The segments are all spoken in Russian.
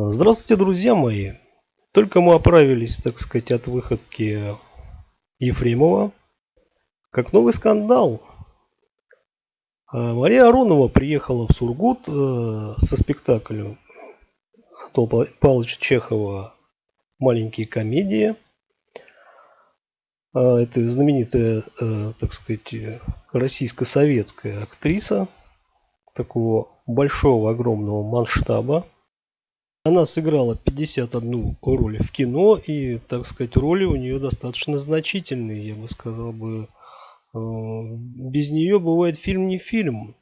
Здравствуйте, друзья мои! Только мы оправились, так сказать, от выходки Ефремова, как новый скандал. А, Мария Аронова приехала в Сургут э, со спектаклем Анатолия Павловича Чехова «Маленькие комедии». А, это знаменитая, э, так сказать, российско-советская актриса такого большого, огромного масштаба. Она сыграла 51 роль в кино, и, так сказать, роли у нее достаточно значительные, я бы сказал бы. Э, без нее бывает фильм не фильм.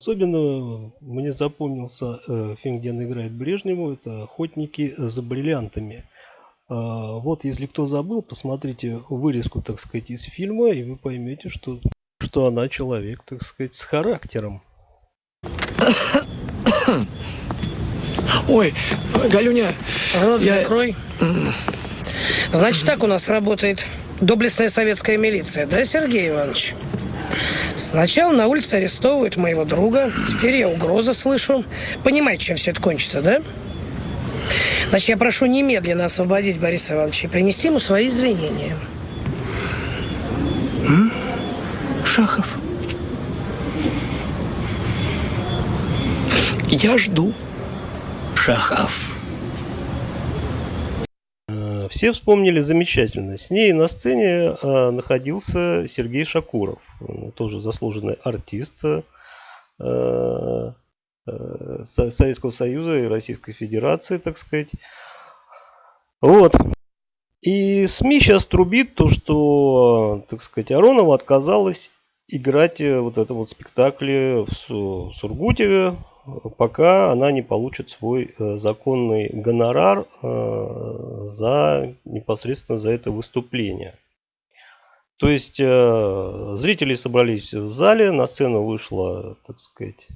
Особенно мне запомнился э, фильм, где она играет Брежневу, это «Охотники за бриллиантами». Э, вот, если кто забыл, посмотрите вырезку, так сказать, из фильма, и вы поймете, что, что она человек, так сказать, с характером. Ой, Галюня. Рот я... закрой. Значит, так у нас работает доблестная советская милиция, да, Сергей Иванович? Сначала на улице арестовывают моего друга, теперь я угрозы слышу. Понимаете, чем все это кончится, да? Значит, я прошу немедленно освободить Бориса Ивановича и принести ему свои извинения. М? Шахов. Я жду. Шахов. Э, все вспомнили замечательно. С ней на сцене э, находился Сергей Шакуров, тоже заслуженный артист э, Советского Союза и Российской Федерации, так сказать. Вот. И СМИ сейчас трубит то, что, так сказать, Аронова отказалась играть вот это вот спектакле в Сургуте пока она не получит свой э, законный гонорар э, за непосредственно за это выступление. То есть э, зрители собрались в зале, на сцену вышла, так сказать,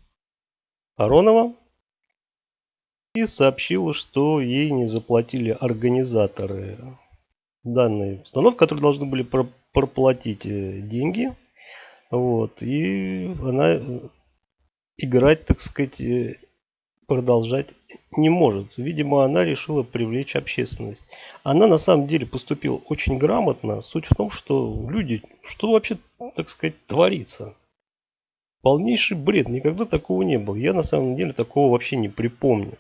Аронова и сообщила, что ей не заплатили организаторы данной установки, которые должны были проплатить деньги. Вот, и она играть, так сказать, э, продолжать не может. Видимо, она решила привлечь общественность. Она на самом деле поступила очень грамотно. Суть в том, что люди, что вообще, так сказать, творится? Полнейший бред. Никогда такого не было. Я на самом деле такого вообще не припомню.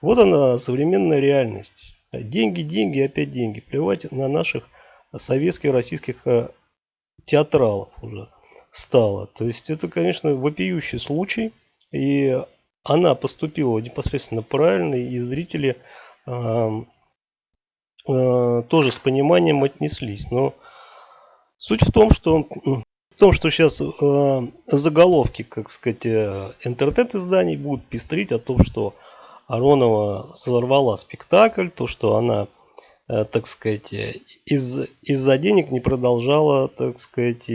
Вот она, современная реальность. Деньги, деньги, опять деньги. Плевать на наших советских, российских э, театралов уже стало. То есть это, конечно, вопиющий случай. И она поступила непосредственно правильно, и зрители э, э, тоже с пониманием отнеслись. Но суть в том, что в том, что сейчас э, заголовки, как сказать, э, интернет-изданий будут пестрить о том, что Аронова сорвала спектакль, то, что она так сказать, из, из-за денег не продолжала, так сказать,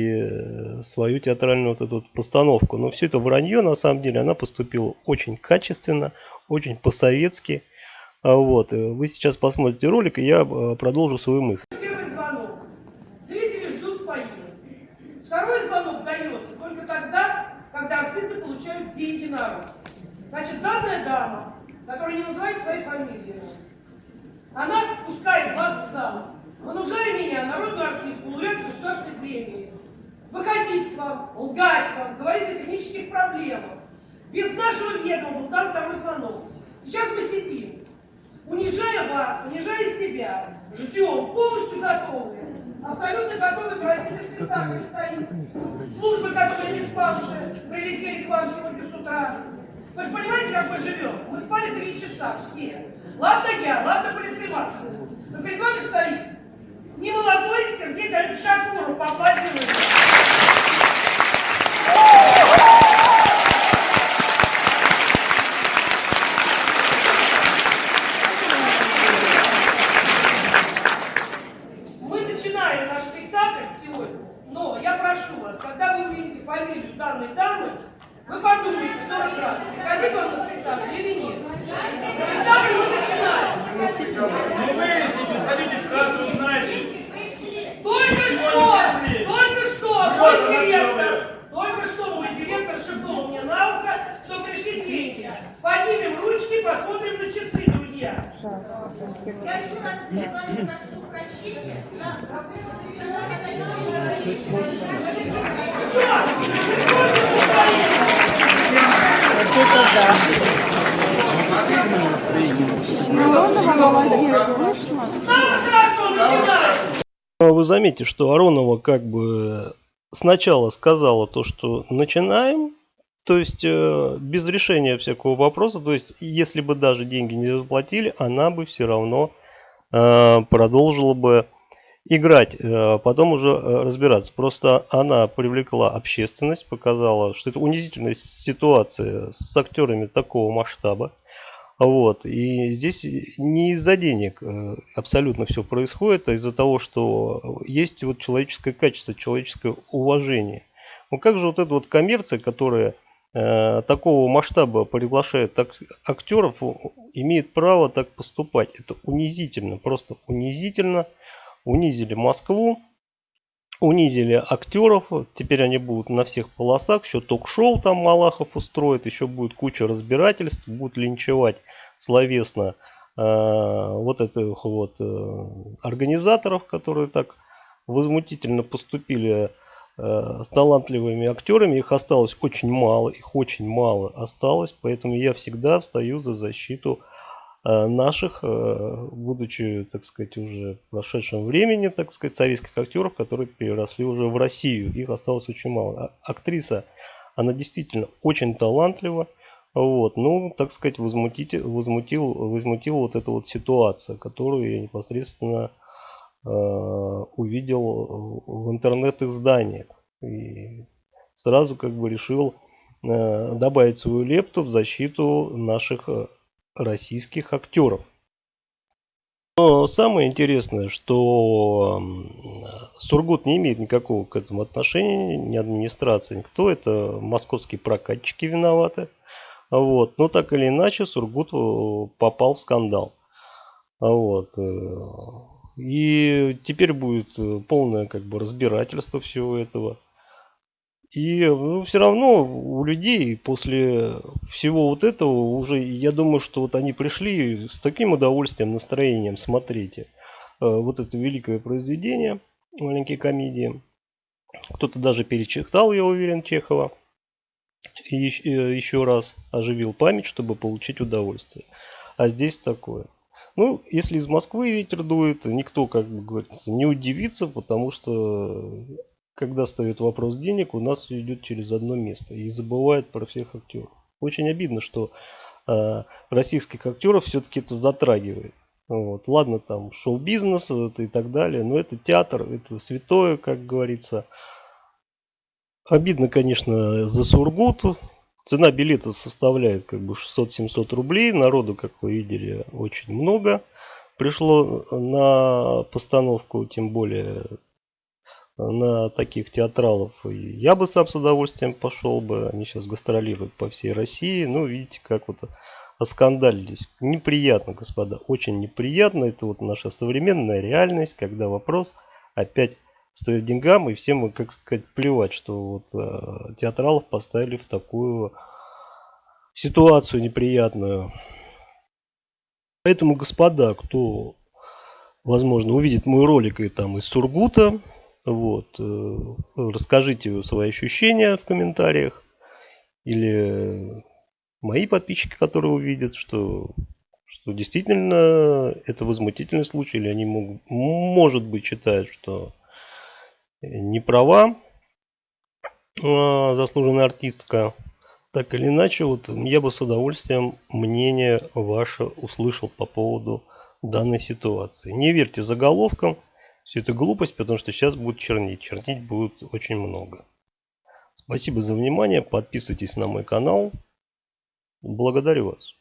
свою театральную вот эту постановку. Но все это вранье, на самом деле, она поступила очень качественно, очень по-советски. А вот. Э, вы сейчас посмотрите ролик, и я э, продолжу свою мысль. Первый звонок. Зрители ждут фойе. Второй звонок дается только тогда, когда артисты получают деньги на руку. Значит, данная дама, которая не называет своей фамилии, она пускает вас в зал. Понужая меня, народную артистку, лауреат государственной премии, выходить к вам, лгать вам, говорить о технических проблемах. Без нашего ведома был дан второй звонок. Сейчас мы сидим, унижая вас, унижая себя, ждем, полностью готовы. Абсолютно готовы проводить спектакль стоит. Службы, которые не спавшие, прилетели к вам сегодня с утра. Вы же понимаете, как мы живем? Мы спали три часа все. Ладно я, ладно полицеймат. Но перед вами стоит не молодой Сергей Галич Шакуров, поаплодируйте. Мы начинаем наш спектакль сегодня, но я прошу вас, когда вы увидите фамилию данной дамы, вы подумайте 40 раз, приходить вам на спектакль или нет. Спектакль мы начинаем. Ну выясните, сходите в кассу, узнаете. Только что, только что, Но Вы заметите, что Аронова как бы сначала сказала то, что начинаем, то есть э, без решения всякого вопроса, то есть если бы даже деньги не заплатили, она бы все равно продолжила бы играть, э, потом уже э, разбираться. Просто она привлекла общественность, показала, что это унизительная ситуация с актерами такого масштаба. Вот. И здесь не из-за денег э, абсолютно все происходит, а из-за того, что есть вот человеческое качество, человеческое уважение. Ну как же вот эта вот коммерция, которая э, такого масштаба приглашает актеров, имеет право так поступать? Это унизительно, просто унизительно. Унизили Москву, унизили актеров, теперь они будут на всех полосах, еще ток-шоу там Малахов устроит, еще будет куча разбирательств, будут линчевать словесно э, вот этих вот э, организаторов, которые так возмутительно поступили э, с талантливыми актерами. Их осталось очень мало, их очень мало осталось, поэтому я всегда встаю за защиту Э, наших, э, будучи, так сказать, уже в прошедшем времени, так сказать, советских актеров, которые переросли уже в Россию. Их осталось очень мало. А актриса, она действительно очень талантлива. Вот, ну, так сказать, возмутить, возмутил, возмутил вот эта вот ситуация, которую я непосредственно э, увидел в интернет-изданиях. И сразу как бы решил э, добавить свою лепту в защиту наших э, российских актеров. Но самое интересное, что Сургут не имеет никакого к этому отношения, ни администрация, никто. Это московские прокатчики виноваты. Вот. Но так или иначе Сургут э, попал в скандал. Вот. Э, и теперь будет э, полное как бы разбирательство всего этого. И ну, все равно у людей после всего вот этого уже, я думаю, что вот они пришли с таким удовольствием, настроением, смотрите, э, вот это великое произведение, маленькие комедии. Кто-то даже перечитал, я уверен, Чехова. И еще раз оживил память, чтобы получить удовольствие. А здесь такое. Ну, если из Москвы ветер дует, никто, как бы говорится, не удивится, потому что когда ставят вопрос денег, у нас все идет через одно место и забывают про всех актеров. Очень обидно, что э, российских актеров все-таки это затрагивает. Вот. Ладно, там шоу-бизнес это и так далее, но это театр, это святое, как говорится. Обидно, конечно, за Сургут. Цена билета составляет как бы 600-700 рублей. Народу, как вы видели, очень много пришло на постановку, тем более на таких театралов. Я бы сам с удовольствием пошел бы. Они сейчас гастролируют по всей России. Ну, видите, как вот оскандалились. Неприятно, господа, очень неприятно. Это вот наша современная реальность, когда вопрос опять стоит деньгам, и всем, как сказать, плевать, что вот э, театралов поставили в такую ситуацию неприятную. Поэтому, господа, кто, возможно, увидит мой ролик и там из Сургута, вот. Э, расскажите свои ощущения в комментариях. Или мои подписчики, которые увидят, что, что действительно это возмутительный случай, или они могут, может быть считают, что не права а, заслуженная артистка. Так или иначе, вот я бы с удовольствием мнение ваше услышал по поводу данной ситуации. Не верьте заголовкам. Все это глупость, потому что сейчас будет чернить. Чернить будет очень много. Спасибо за внимание. Подписывайтесь на мой канал. Благодарю вас.